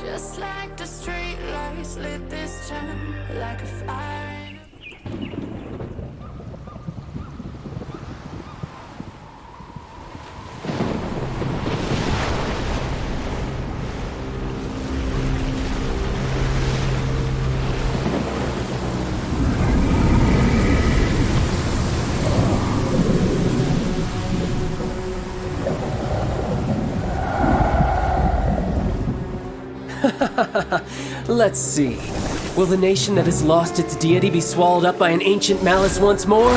Just like the street lights lit this town like a fire. Let's see. Will the nation that has lost its deity be swallowed up by an ancient malice once more?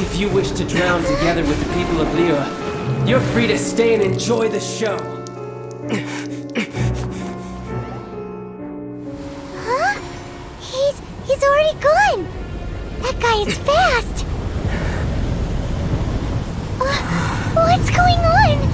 If you wish to drown together with the people of Liyue, you're free to stay and enjoy the show. Huh? He's he's already gone. That guy is fast. Uh, what's going on?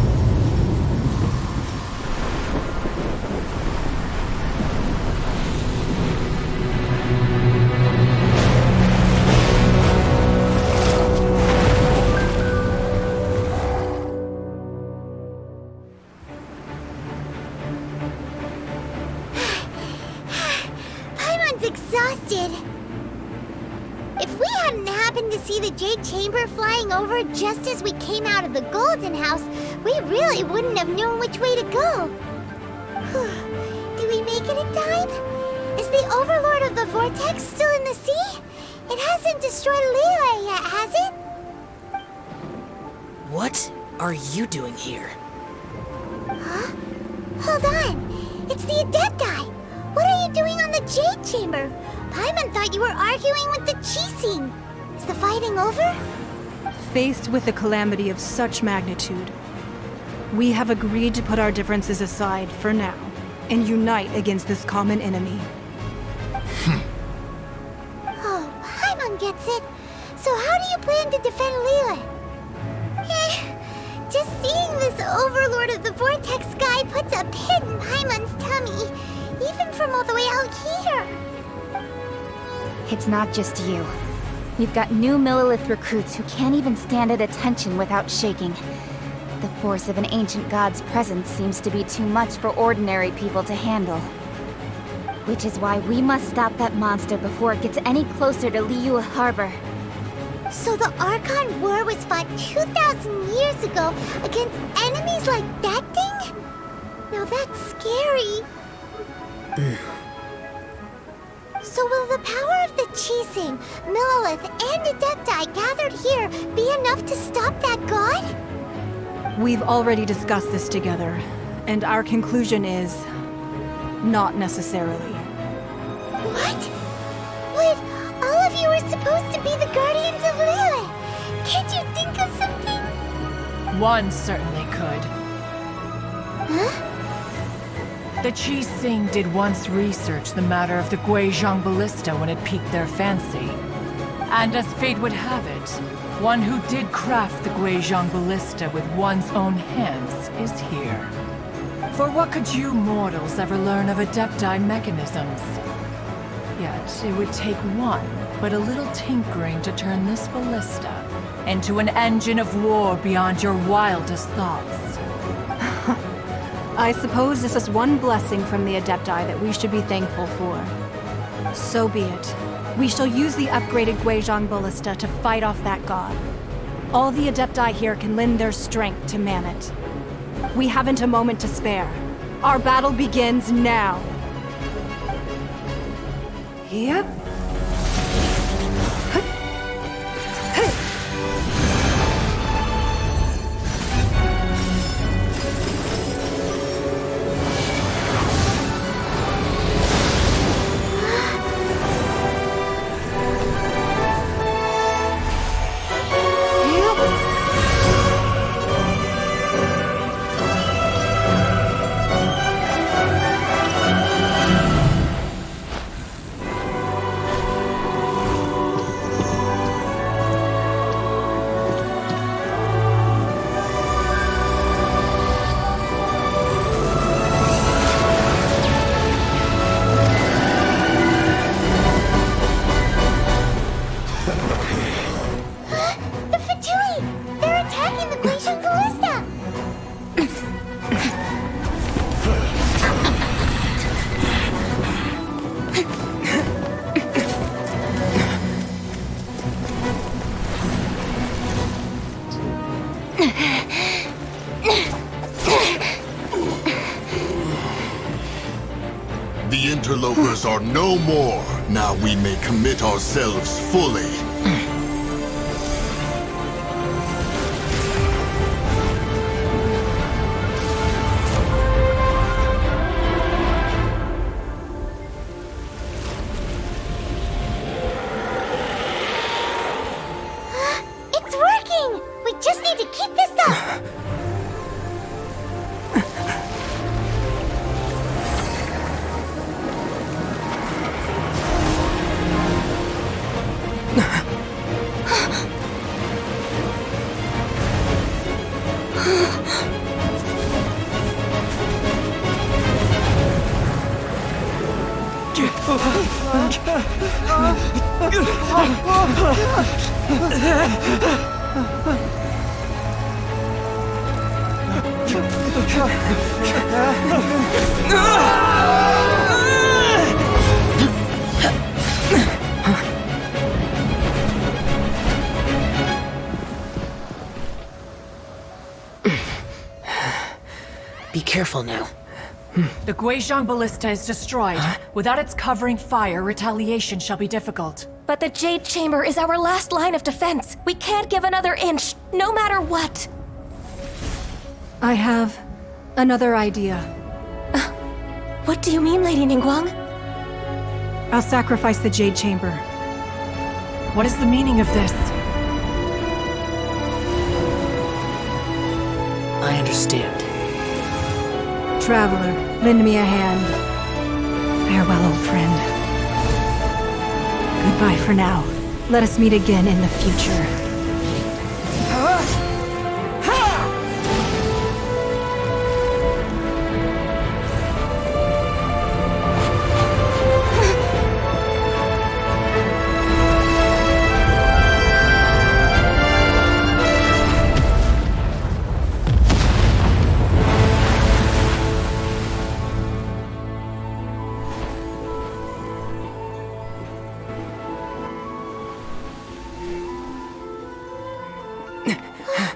Exhausted. If we hadn't happened to see the Jade Chamber flying over just as we came out of the Golden House, we really wouldn't have known which way to go. Whew. Do we make it in time? Is the Overlord of the Vortex still in the sea? It hasn't destroyed Liyue yet, has it? What are you doing here? Huh? Hold on. It's the Adepti. What are you doing on the Jade Chamber? Paimon thought you were arguing with the Qixing. Is the fighting over? Faced with a calamity of such magnitude, we have agreed to put our differences aside for now and unite against this common enemy. Oh, Paimon gets it. So how do you plan to defend Liyue? Eh, just seeing this Overlord of the Vortex guy puts a pit in Paimon's tummy, even from all the way out here. It's not just you. We've got new Millilith recruits who can't even stand at attention without shaking. The force of an ancient god's presence seems to be too much for ordinary people to handle. Which is why we must stop that monster before it gets any closer to Liyue Harbor. So the Archon War was fought 2,000 years ago against enemies like that thing? Now that's scary. So will the power of the Qixing, Millilith, and Adepti gathered here be enough to stop that god? We've already discussed this together, and our conclusion is not necessarily. What? Wait, all of you are supposed to be the Guardians of Liyue. Can't you think of something? One certainly could. Huh? The Qixing did once research the matter of the Guizhong Ballista when it piqued their fancy. And as fate would have it, one who did craft the Guizhong Ballista with one's own hands is here. For what could you mortals ever learn of Adepti mechanisms? Yet, it would take one, but a little tinkering to turn this ballista into an engine of war beyond your wildest thoughts. I suppose this is one blessing from the Adepti that we should be thankful for. So be it. We shall use the upgraded Guizhong Ballista to fight off that god. All the Adepti here can lend their strength to man it. We haven't a moment to spare. Our battle begins now. Yep. The interlopers are no more. Now we may commit ourselves fully. 啊这这 Be careful now. The Guizhong Ballista is destroyed. Without its covering fire, retaliation shall be difficult. But the Jade Chamber is our last line of defense. We can't give another inch, no matter what. I have another idea. Uh, what do you mean, Lady Ningguang? I'll sacrifice the Jade Chamber. What is the meaning of this? I understand. Traveler, lend me a hand. Farewell, old friend. Goodbye for now. Let us meet again in the future. あっ。